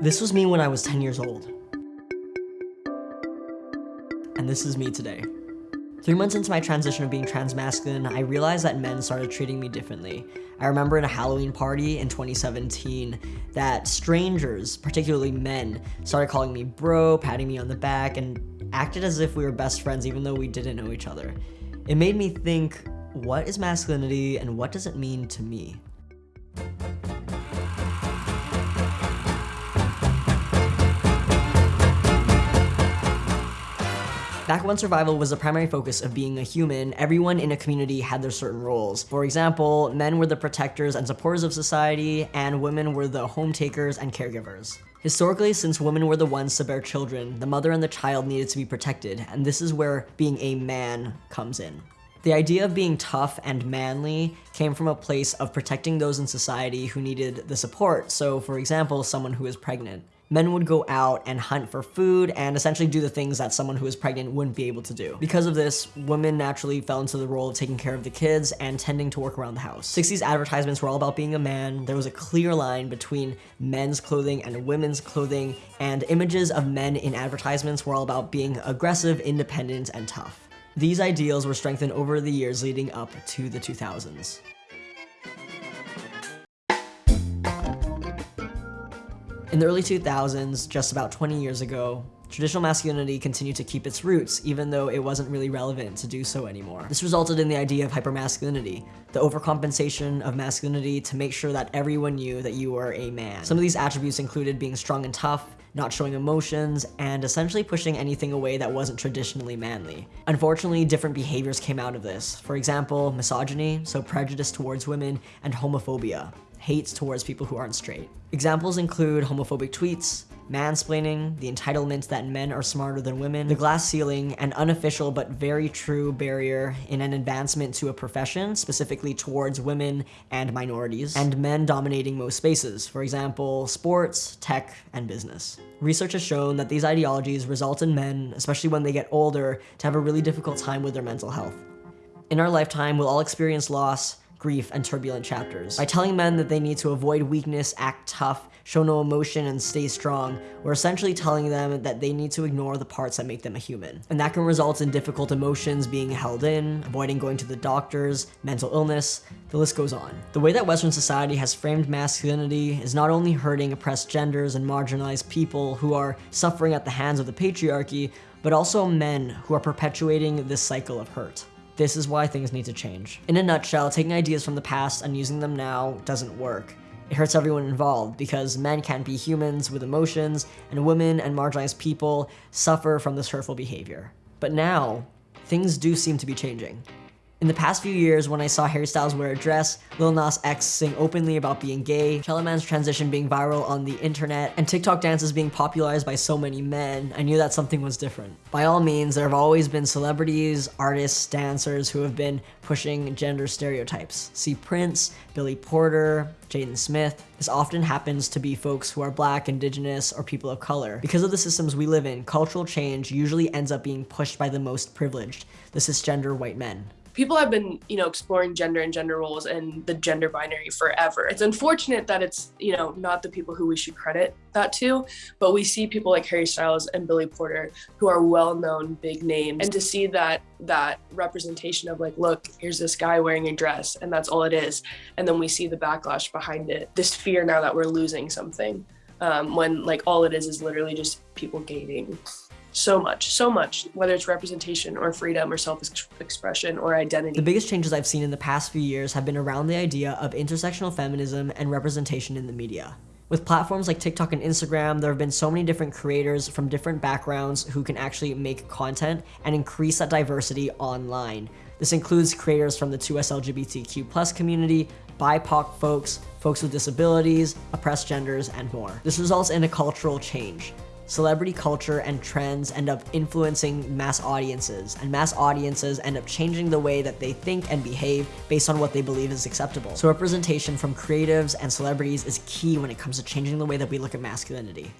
This was me when I was 10 years old. And this is me today. Three months into my transition of being transmasculine, I realized that men started treating me differently. I remember in a Halloween party in 2017 that strangers, particularly men, started calling me bro, patting me on the back, and acted as if we were best friends even though we didn't know each other. It made me think, what is masculinity and what does it mean to me? Back when survival was the primary focus of being a human, everyone in a community had their certain roles. For example, men were the protectors and supporters of society, and women were the home takers and caregivers. Historically, since women were the ones to bear children, the mother and the child needed to be protected, and this is where being a man comes in. The idea of being tough and manly came from a place of protecting those in society who needed the support, so for example, someone who is pregnant men would go out and hunt for food and essentially do the things that someone who was pregnant wouldn't be able to do. Because of this, women naturally fell into the role of taking care of the kids and tending to work around the house. 60s advertisements were all about being a man. There was a clear line between men's clothing and women's clothing, and images of men in advertisements were all about being aggressive, independent, and tough. These ideals were strengthened over the years leading up to the 2000s. In the early 2000s, just about 20 years ago, traditional masculinity continued to keep its roots, even though it wasn't really relevant to do so anymore. This resulted in the idea of hypermasculinity, the overcompensation of masculinity to make sure that everyone knew that you were a man. Some of these attributes included being strong and tough, not showing emotions, and essentially pushing anything away that wasn't traditionally manly. Unfortunately, different behaviors came out of this. For example, misogyny, so prejudice towards women, and homophobia, hates towards people who aren't straight. Examples include homophobic tweets, mansplaining, the entitlement that men are smarter than women, the glass ceiling, an unofficial but very true barrier in an advancement to a profession, specifically towards women and minorities, and men dominating most spaces, for example, sports, tech, and business. Research has shown that these ideologies result in men, especially when they get older, to have a really difficult time with their mental health. In our lifetime, we'll all experience loss, grief, and turbulent chapters. By telling men that they need to avoid weakness, act tough, show no emotion, and stay strong, we're essentially telling them that they need to ignore the parts that make them a human. And that can result in difficult emotions being held in, avoiding going to the doctors, mental illness, the list goes on. The way that Western society has framed masculinity is not only hurting oppressed genders and marginalized people who are suffering at the hands of the patriarchy, but also men who are perpetuating this cycle of hurt. This is why things need to change. In a nutshell, taking ideas from the past and using them now doesn't work. It hurts everyone involved because men can't be humans with emotions and women and marginalized people suffer from this hurtful behavior. But now, things do seem to be changing. In the past few years, when I saw Harry Styles wear a dress, Lil Nas X sing openly about being gay, Man's transition being viral on the internet, and TikTok dances being popularized by so many men, I knew that something was different. By all means, there have always been celebrities, artists, dancers who have been pushing gender stereotypes. See Prince, Billy Porter, Jaden Smith. This often happens to be folks who are black, indigenous, or people of color. Because of the systems we live in, cultural change usually ends up being pushed by the most privileged, the cisgender white men people have been, you know, exploring gender and gender roles and the gender binary forever. It's unfortunate that it's, you know, not the people who we should credit that to, but we see people like Harry Styles and Billy Porter who are well-known big names. And to see that that representation of like, look, here's this guy wearing a dress and that's all it is. And then we see the backlash behind it, this fear now that we're losing something. Um, when like all it is is literally just people gaining so much, so much, whether it's representation or freedom or self-expression or identity. The biggest changes I've seen in the past few years have been around the idea of intersectional feminism and representation in the media. With platforms like TikTok and Instagram, there have been so many different creators from different backgrounds who can actually make content and increase that diversity online. This includes creators from the 2S LGBTQ plus community, BIPOC folks, folks with disabilities, oppressed genders, and more. This results in a cultural change celebrity culture and trends end up influencing mass audiences, and mass audiences end up changing the way that they think and behave based on what they believe is acceptable. So representation from creatives and celebrities is key when it comes to changing the way that we look at masculinity.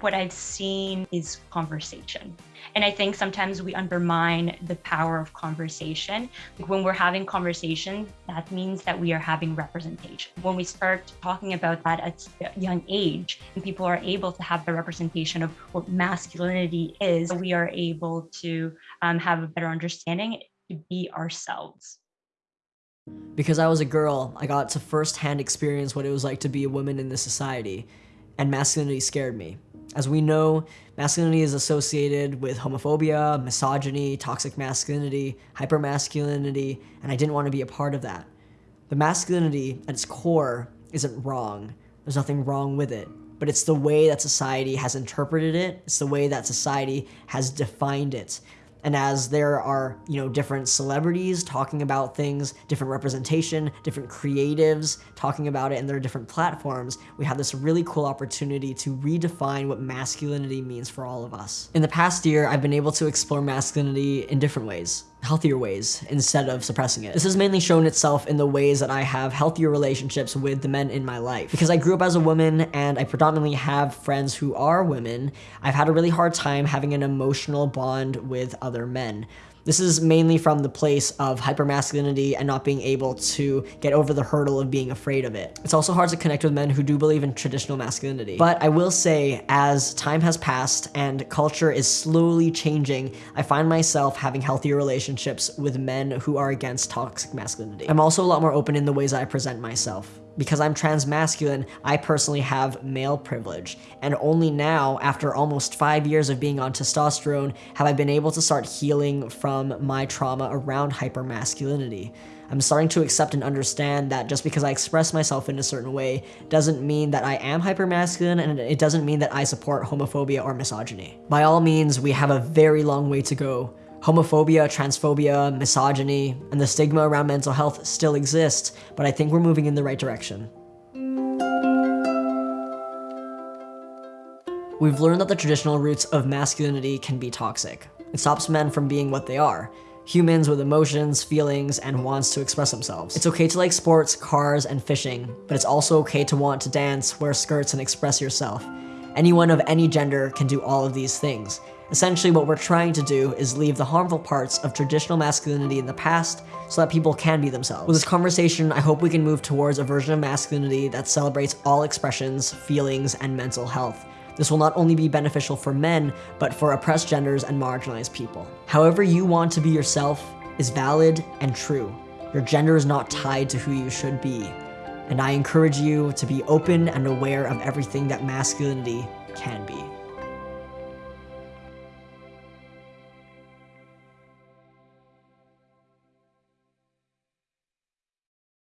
What I've seen is conversation. And I think sometimes we undermine the power of conversation. Like when we're having conversation, that means that we are having representation. When we start talking about that at a young age, and people are able to have the representation of what masculinity is, we are able to um, have a better understanding to be ourselves. Because I was a girl, I got to firsthand experience what it was like to be a woman in this society, and masculinity scared me. As we know, masculinity is associated with homophobia, misogyny, toxic masculinity, hypermasculinity, and I didn't want to be a part of that. The masculinity at its core isn't wrong. There's nothing wrong with it. But it's the way that society has interpreted it, it's the way that society has defined it. And as there are, you know, different celebrities talking about things, different representation, different creatives talking about it, and there are different platforms, we have this really cool opportunity to redefine what masculinity means for all of us. In the past year, I've been able to explore masculinity in different ways healthier ways instead of suppressing it. This has mainly shown itself in the ways that I have healthier relationships with the men in my life. Because I grew up as a woman and I predominantly have friends who are women, I've had a really hard time having an emotional bond with other men. This is mainly from the place of hypermasculinity and not being able to get over the hurdle of being afraid of it. It's also hard to connect with men who do believe in traditional masculinity. But I will say, as time has passed and culture is slowly changing, I find myself having healthier relationships with men who are against toxic masculinity. I'm also a lot more open in the ways I present myself because I'm transmasculine, I personally have male privilege. And only now, after almost five years of being on testosterone, have I been able to start healing from my trauma around hypermasculinity. I'm starting to accept and understand that just because I express myself in a certain way doesn't mean that I am hypermasculine and it doesn't mean that I support homophobia or misogyny. By all means, we have a very long way to go Homophobia, transphobia, misogyny, and the stigma around mental health still exists, but I think we're moving in the right direction. We've learned that the traditional roots of masculinity can be toxic. It stops men from being what they are, humans with emotions, feelings, and wants to express themselves. It's okay to like sports, cars, and fishing, but it's also okay to want to dance, wear skirts, and express yourself. Anyone of any gender can do all of these things, Essentially, what we're trying to do is leave the harmful parts of traditional masculinity in the past so that people can be themselves. With this conversation, I hope we can move towards a version of masculinity that celebrates all expressions, feelings, and mental health. This will not only be beneficial for men, but for oppressed genders and marginalized people. However you want to be yourself is valid and true. Your gender is not tied to who you should be. And I encourage you to be open and aware of everything that masculinity can be.